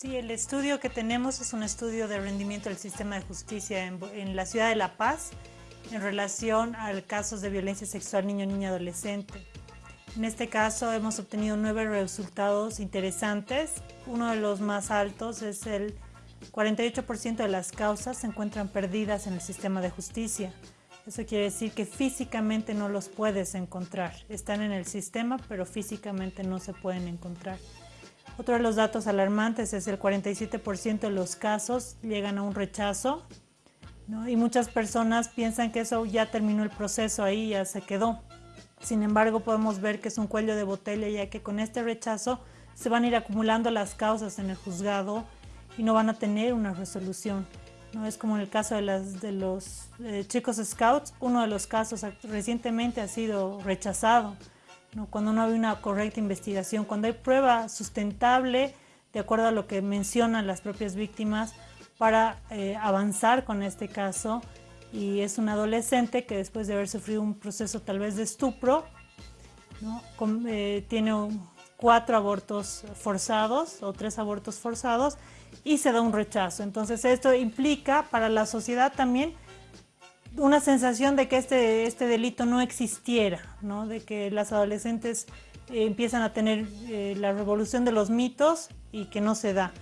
Sí, el estudio que tenemos es un estudio de rendimiento del sistema de justicia en, la ciudad de La Paz en relación al casos de violencia sexual niño, niña, adolescente. En este caso hemos obtenido nueve resultados interesantes. Uno de los más altos es el 48% de las causas se encuentran perdidas en el sistema de justicia. Eso quiere decir que físicamente no los puedes encontrar. Están en el sistema, pero físicamente no se pueden encontrar. Otro de los datos alarmantes es el 47% de los casos llegan a un rechazo y muchas personas piensan que eso ya terminó el proceso ahí, ya se quedó. Sin embargo, podemos ver que es un cuello de botella ya que con este rechazo se van a ir acumulando las causas en el juzgado y no van a tener una resolución. ¿no? Es como en el caso de, las, de los eh, chicos scouts, uno de los casos recientemente ha sido rechazado cuando no hay una correcta investigación, cuando hay prueba sustentable de acuerdo a lo que mencionan las propias víctimas para eh, avanzar con este caso. Y es un adolescente que después de haber sufrido un proceso tal vez de estupro, eh, tiene cuatro abortos forzados o tres abortos forzados y se da un rechazo. Entonces esto implica para la sociedad también una sensación de que este, este delito no existiera, ¿no? de que las adolescentes eh, empiezan a tener eh, la revolución de los mitos y que no se da.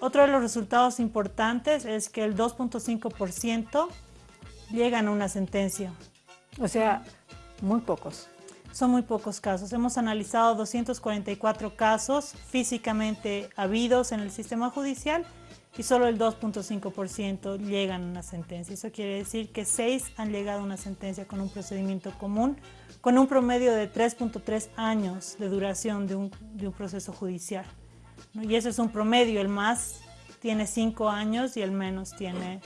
Otro de los resultados importantes es que el 2.5% llegan a una sentencia. O sea, muy pocos. Son muy pocos casos. Hemos analizado 244 casos físicamente habidos en el sistema judicial y solo el 2.5% llegan a una sentencia. Eso quiere decir que 6 han llegado a una sentencia con un procedimiento común, con un promedio de 3.3 años de duración de un, proceso judicial. Y ese es un promedio, el más tiene 5 años y el menos tiene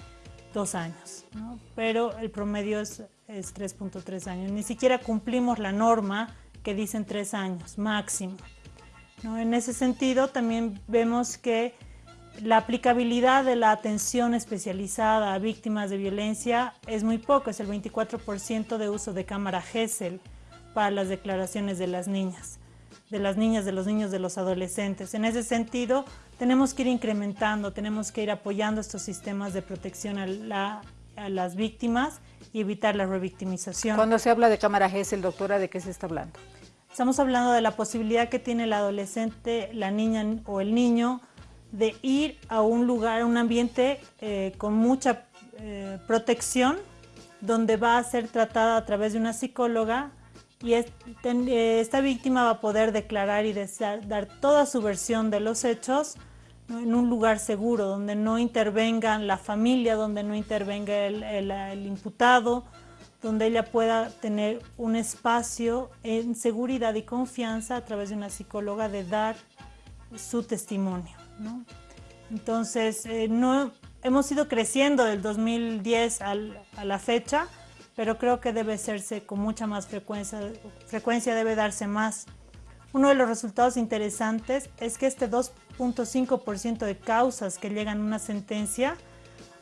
2 años. Pero el promedio es, es 3.3 años. Ni siquiera cumplimos la norma que dicen 3 años máximo. En ese sentido también vemos que la aplicabilidad de la atención especializada a víctimas de violencia es muy poco, es el 24% de uso de cámara GESEL para las declaraciones de las niñas, de las niñas, de los niños, de los adolescentes. En ese sentido, tenemos que ir incrementando, tenemos que ir apoyando estos sistemas de protección a, las víctimas y evitar la revictimización. Cuando se habla de cámara GESEL, doctora, ¿de qué se está hablando? Estamos hablando de la posibilidad que tiene el adolescente, la niña o el niño de ir a un lugar, a un ambiente eh, con mucha eh, protección, donde va a ser tratada a través de una psicóloga y eh, esta víctima va a poder declarar y dar toda su versión de los hechos en un lugar seguro, donde no intervenga la familia, donde no intervenga el imputado, donde ella pueda tener un espacio en seguridad y confianza a través de una psicóloga de dar su testimonio. Entonces, eh, no, hemos ido creciendo del 2010 a la fecha, pero creo que debe hacerse con mucha más frecuencia, frecuencia debe darse más. Uno de los resultados interesantes es que este 2.5% de causas que llegan a una sentencia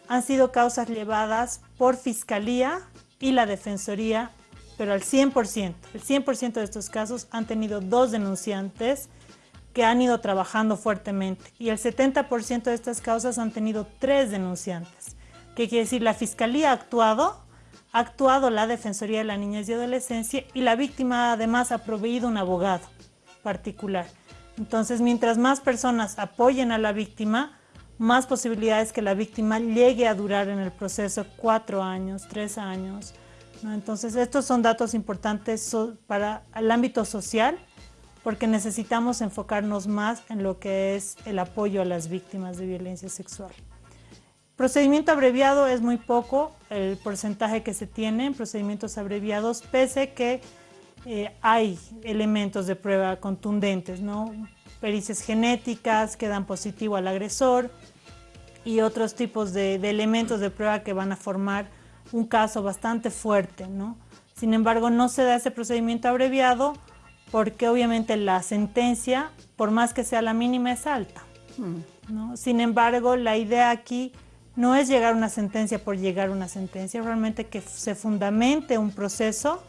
han sido causas llevadas por Fiscalía y la Defensoría, pero al 100%. El 100% de estos casos han tenido dos denunciantes que han ido trabajando fuertemente y el 70% de estas causas han tenido tres denunciantes. ¿Qué quiere decir? La Fiscalía ha actuado, ha actuado la Defensoría de la Niñez y Adolescencia y la víctima además ha proveído un abogado particular. Entonces, mientras más personas apoyen a la víctima, más posibilidades que la víctima llegue a durar en el proceso cuatro años, tres años. Entonces, estos son datos importantes para el ámbito social porque necesitamos enfocarnos más en lo que es el apoyo a las víctimas de violencia sexual. Procedimiento abreviado es muy poco el porcentaje que se tiene en procedimientos abreviados, pese que eh, hay elementos de prueba contundentes, ¿no? pericias genéticas que dan positivo al agresor y otros tipos de, elementos de prueba que van a formar un caso bastante fuerte. ¿no? Sin embargo, no se da ese procedimiento abreviado porque obviamente la sentencia, por más que sea la mínima, es alta. Mm. Sin embargo, la idea aquí no es llegar a una sentencia por llegar a una sentencia, realmente que se fundamente un proceso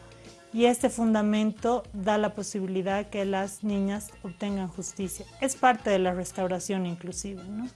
y este fundamento da la posibilidad que las niñas obtengan justicia. Es parte de la restauración inclusive, ¿no?